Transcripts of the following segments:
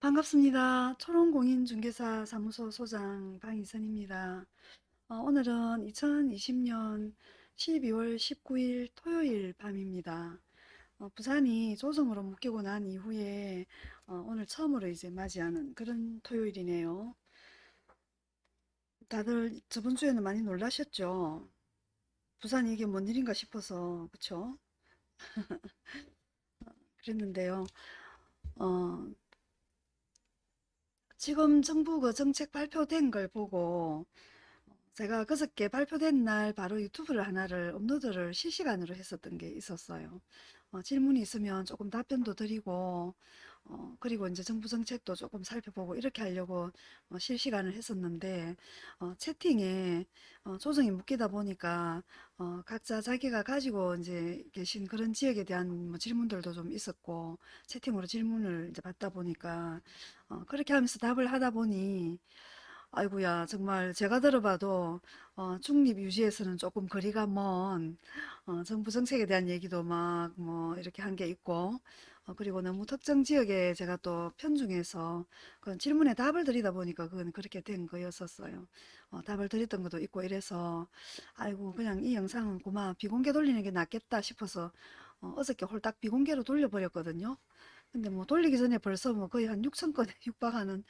반갑습니다. 초롱공인중개사 사무소 소장 방희선입니다. 어, 오늘은 2020년 12월 19일 토요일 밤입니다. 어, 부산이 조정으로 묶이고 난 이후에 어, 오늘 처음으로 이제 맞이하는 그런 토요일이네요. 다들 저번 주에는 많이 놀라셨죠? 부산이 이게 뭔 일인가 싶어서 그쵸? 그랬는데요. 어, 지금 정부 그 정책 발표된 걸 보고 제가 그저께 발표된 날 바로 유튜브를 하나를 업로드를 실시간으로 했었던 게 있었어요. 어, 질문이 있으면 조금 답변도 드리고 어, 그리고 이제 정부 정책도 조금 살펴보고 이렇게 하려고 어, 실시간을 했었는데 어, 채팅에 어, 조정이 묶이다 보니까 어, 각자 자기가 가지고 이제 계신 그런 지역에 대한 뭐 질문들도 좀 있었고 채팅으로 질문을 이제 받다 보니까 어, 그렇게 하면서 답을 하다 보니 아이고야 정말 제가 들어봐도 어, 중립 유지에서는 조금 거리가 먼 어, 정부 정책에 대한 얘기도 막 뭐 이렇게 한 게 있고 어, 그리고 너무 특정 지역에 제가 또 편중해서 그 질문에 답을 드리다 보니까 그건 그렇게 된 거였었어요. 어, 답을 드렸던 것도 있고 이래서 아이고 그냥 이 영상은 고마 비공개 돌리는 게 낫겠다 싶어서 어, 어저께 홀딱 비공개로 돌려버렸거든요. 근데 뭐 돌리기 전에 벌써 뭐 거의 한 6천 건에 육박하는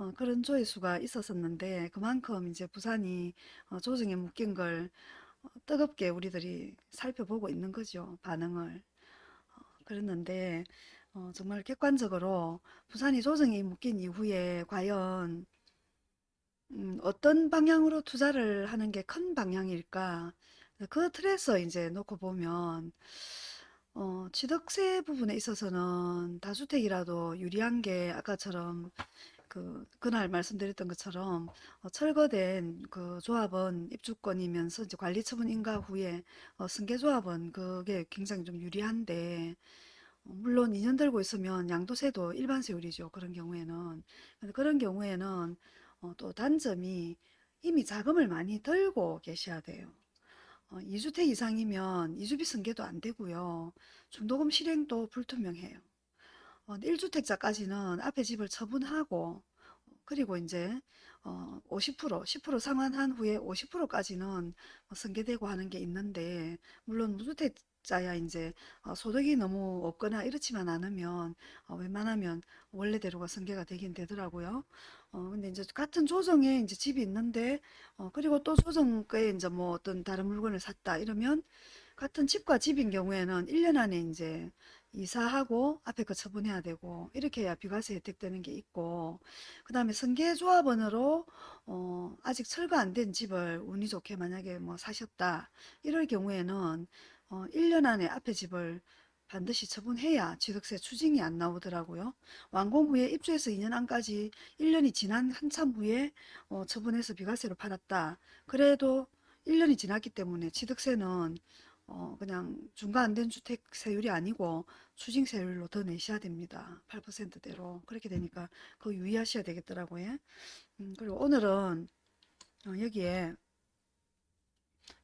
어, 그런 조회수가 있었었는데 그만큼 이제 부산이 어, 조정에 묶인 걸 어, 뜨겁게 우리들이 살펴보고 있는 거죠. 반응을. 어, 그랬는데 어, 정말 객관적으로 부산이 조정이 묶인 이후에 과연 음, 어떤 방향으로 투자를 하는 게 큰 방향일까? 그 틀에서 이제 놓고 보면 어, 취득세 부분에 있어서는 다주택이라도 유리한 게 아까처럼 그 그날 말씀드렸던 것처럼 어, 철거된 그 조합원 입주권이면서 이제 관리 처분 인가 후에 어, 승계 조합은 그게 굉장히 좀 유리한데 어, 물론 2년 들고 있으면 양도세도 일반 세율이죠. 그런 경우에는 그런 경우에는 어, 또 단점이 이미 자금을 많이 들고 계셔야 돼요. 어, 2주택 이상이면 이주비 승계도 안 되고요. 중도금 실행도 불투명해요. 어, 1주택자까지는 앞에 집을 처분하고 그리고 이제 어, 50% 10% 상환한 후에 50%까지는 승계되고 하는 게 있는데 물론 무주택 자야 이제 어, 소득이 너무 없거나 이렇지만 않으면 어, 웬만하면 원래대로가 승계가 되긴 되더라고요. 어, 근데 이제 같은 조정에 이제 집이 있는데 어, 그리고 또 조정가에 이제 뭐 어떤 다른 물건을 샀다 이러면 같은 집과 집인 경우에는 1년 안에 이제 이사하고 앞에 거 처분해야 되고 이렇게 해야 비과세 혜택 되는 게 있고 그 다음에 승계조합원으로 어, 아직 철거 안 된 집을 운이 좋게 만약에 뭐 사셨다 이럴 경우에는 어, 1년 안에 앞에 집을 반드시 처분해야 취득세 추징이 안 나오더라고요. 완공 후에 입주해서 2년 안까지 1년이 지난 한참 후에 어, 처분해서 비과세로 팔았다. 그래도 1년이 지났기 때문에 취득세는 어, 그냥 중과 안 된 주택 세율이 아니고 추징 세율로 더 내셔야 됩니다. 8%대로. 그렇게 되니까 그거 유의하셔야 되겠더라고요. 음, 그리고 오늘은 어, 여기에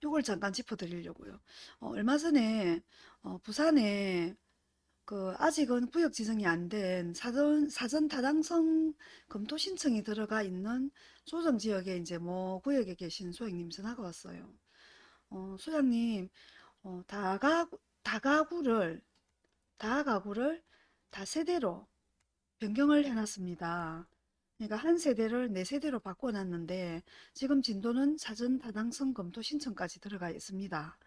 요걸 잠깐 짚어드리려고요. 어, 얼마 전에 어, 부산에 그 아직은 구역 지정이 안 된 사전 사전 타당성 검토 신청이 들어가 있는 조정 지역에 이제 뭐 구역에 계신 소장님 전화가 왔어요. 어, 소장님 어, 다가구, 다가구를 다가구를 다세대로 변경을 해놨습니다. 그러니까 한 세대를 네 세대로 바꿔놨는데 지금 진도는 사전 타당성 검토 신청까지 들어가 있습니다.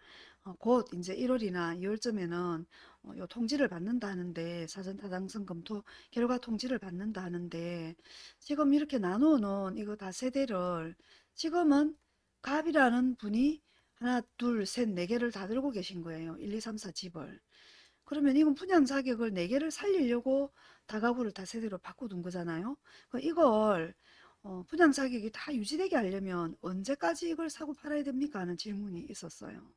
어, 곧 이제 1월이나 2월쯤에는 어, 요 통지를 받는다 하는데 사전 타당성 검토 결과 통지를 받는다 하는데 지금 이렇게 나누어 놓은 이거 다 세대를 지금은 갑이라는 분이 하나, 둘, 셋, 네 개를 다 들고 계신 거예요. 1, 2, 3, 4 집을. 그러면 이건 분양 자격을 네 개를 살리려고 다가구를 다 세대로 바꿔둔 거잖아요. 이걸 어, 분양 자격이 다 유지되게 하려면 언제까지 이걸 사고 팔아야 됩니까? 하는 질문이 있었어요.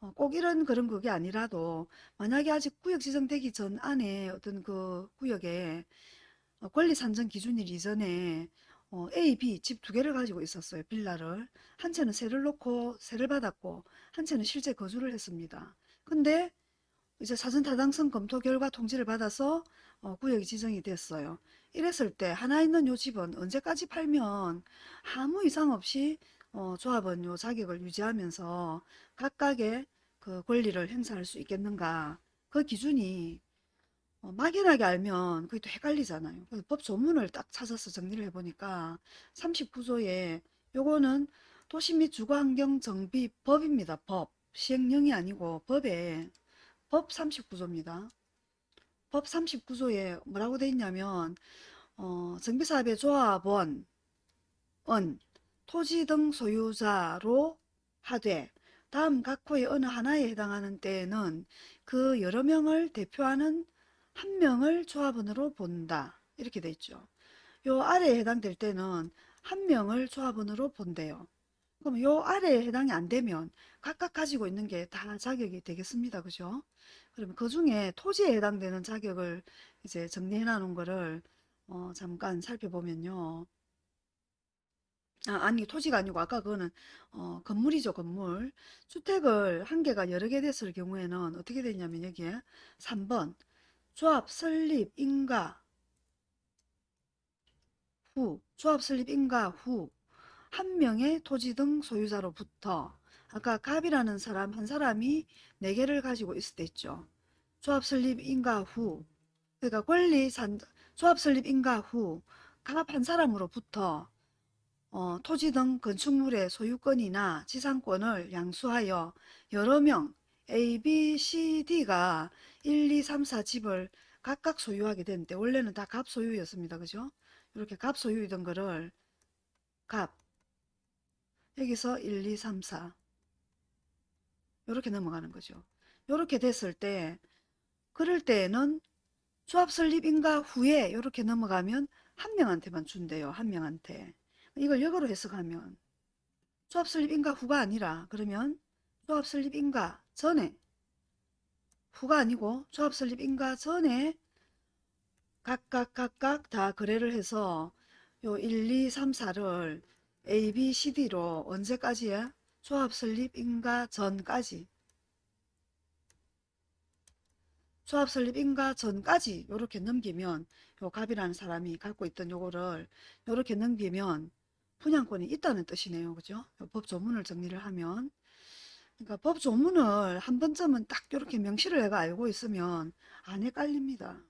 어, 꼭 이런 그런 그게 아니라도 만약에 아직 구역 지정되기 전 안에 어떤 그 구역에 어, 권리 산정 기준일 이전에 어, A, B 집 두 개를 가지고 있었어요. 빌라를. 한 채는 세를 놓고 세를 받았고 한 채는 실제 거주를 했습니다. 근데 이제 사전 타당성 검토 결과 통지를 받아서 어, 구역이 지정이 됐어요. 이랬을 때 하나 있는 요 집은 언제까지 팔면 아무 이상 없이 어, 조합은 요 자격을 유지하면서 각각의 그 권리를 행사할 수 있겠는가? 그 기준이 어, 막연하게 알면 그게 또 헷갈리잖아요. 그래서 법 조문을 딱 찾아서 정리를 해보니까 39조에 요거는 도시 및 주거환경 정비 법입니다. 법. 시행령이 아니고 법에 법 39조입니다. 법 39조에 뭐라고 돼 있냐면 어, 정비사업의 조합원, 은, 토지 등 소유자로 하되 다음 각 호의 어느 하나에 해당하는 때에는 그 여러 명을 대표하는 한 명을 조합원으로 본다. 이렇게 돼 있죠. 요 아래에 해당될 때는 한 명을 조합원으로 본대요. 그럼 요 아래에 해당이 안 되면 각각 가지고 있는 게 다 자격이 되겠습니다. 그죠? 그러면 그 중에 토지에 해당되는 자격을 이제 정리해 놓은 거를 어, 잠깐 살펴보면요. 아, 아니 토지가 아니고 아까 그거는 어, 건물이죠 건물 주택을 한 개가 여러 개 됐을 경우에는 어떻게 되냐면 여기에 3번 조합 설립 인가? 후 조합 설립 인가? 후. 한 명의 토지 등 소유자로부터 아까 갑이라는 사람 한 사람이 네 개를 가지고 있을 때 있죠. 조합 설립 인가? 후. 그러니까 권리 산 조합 설립 인가? 후. 갑 한 사람으로부터 어, 토지 등 건축물의 소유권이나 지상권을 양수하여 여러 명 A, B, C, D가 1, 2, 3, 4 집을 각각 소유하게 되는데 원래는 다 갑 소유였습니다. 그죠? 이렇게 갑 소유이던 거를 갑 여기서 1, 2, 3, 4 이렇게 넘어가는 거죠. 이렇게 됐을 때 그럴 때에는 조합 설립 인가 후에 이렇게 넘어가면 한 명한테만 준대요. 한 명한테. 이걸 역으로 해석하면 조합 설립 인가 후가 아니라 그러면 조합 설립 인가 전에 후가 아니고 조합 설립 인가 전에 각각 각각 다 거래를 해서 요 1, 2, 3, 4를 A, B, C, D로 언제까지야? 조합 설립 인가 전까지 조합 설립 인가 전까지 요렇게 넘기면 요 갑이라는 사람이 갖고 있던 요거를 요렇게 넘기면 분양권이 있다는 뜻이네요. 그죠? 법 조문을 정리를 하면 그러니까 법 조문을 한 번쯤은 딱 이렇게 명시를 해가 알고 있으면 안 헷갈립니다.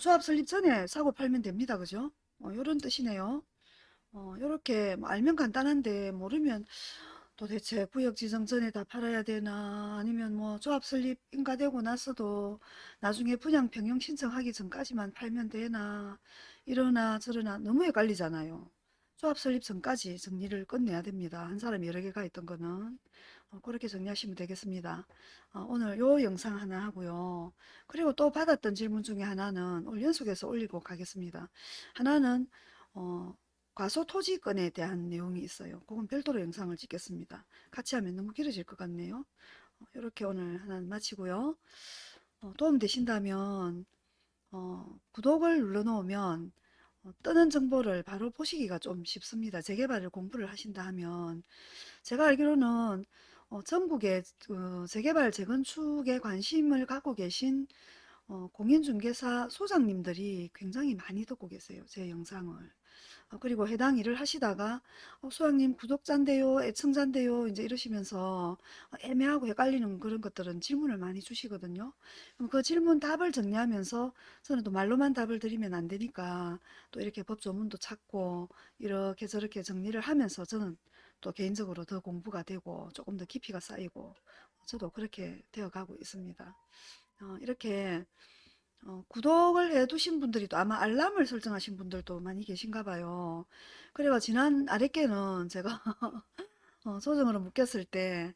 조합 설립 전에 사고 팔면 됩니다. 그죠? 어, 이런 뜻이네요. 어, 이렇게 뭐 알면 간단한데 모르면 도대체 구역 지정 전에 다 팔아야 되나 아니면 뭐 조합 설립 인가되고 나서도 나중에 분양 변경 신청하기 전까지만 팔면 되나 이러나 저러나 너무 헷갈리잖아요. 조합 설립 전까지 정리를 끝내야 됩니다. 한 사람이 여러 개가 있던 거는 어, 그렇게 정리하시면 되겠습니다. 어, 오늘 요 영상 하나 하고요. 그리고 또 받았던 질문 중에 하나는 오늘 연속해서 올리고 가겠습니다. 하나는 어, 과소 토지건에 대한 내용이 있어요. 그건 별도로 영상을 찍겠습니다. 같이 하면 너무 길어질 것 같네요. 이렇게 오늘 하나 마치고요. 어, 도움 되신다면 어, 구독을 눌러 놓으면 어, 뜨는 정보를 바로 보시기가 좀 쉽습니다. 재개발을 공부를 하신다 하면 제가 알기로는 어, 전국의 어, 재개발 재건축에 관심을 갖고 계신 어, 공인중개사 소장님들이 굉장히 많이 듣고 계세요. 제 영상을. 어, 그리고 해당 일을 하시다가 어, 소장님 구독자인데요, 애청자인데요, 이제 이러시면서 애매하고 헷갈리는 그런 것들은 질문을 많이 주시거든요. 그럼 그 질문 답을 정리하면서 저는 또 말로만 답을 드리면 안 되니까 또 이렇게 법조문도 찾고 이렇게 저렇게 정리를 하면서 저는 또 개인적으로 더 공부가 되고 조금 더 깊이가 쌓이고 저도 그렇게 되어 가고 있습니다. 어, 이렇게 어, 구독을 해 두신 분들이 또 아마 알람을 설정하신 분들도 많이 계신가 봐요. 그래가 지난 아랫께는 제가 어, 소정으로 묶였을 때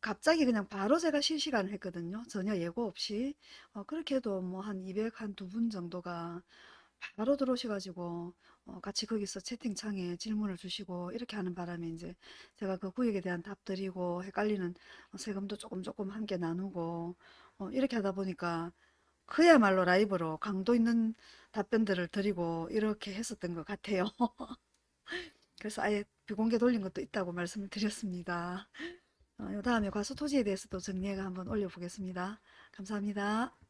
갑자기 그냥 바로 제가 실시간을 했거든요. 전혀 예고 없이. 어, 그렇게 해도 뭐 한 200, 한 두 분 정도가 바로 들어오셔가지고 어, 같이 거기서 채팅창에 질문을 주시고 이렇게 하는 바람에 이제 제가 그 구역에 대한 답 드리고 헷갈리는 어, 세금도 조금 조금 함께 나누고 어, 이렇게 하다 보니까 그야말로 라이브로 강도 있는 답변들을 드리고 이렇게 했었던 것 같아요. 그래서 아예 비공개 돌린 것도 있다고 말씀을 드렸습니다. 어, 요 다음에 과수 토지에 대해서도 정리해가 한번 올려보겠습니다. 감사합니다.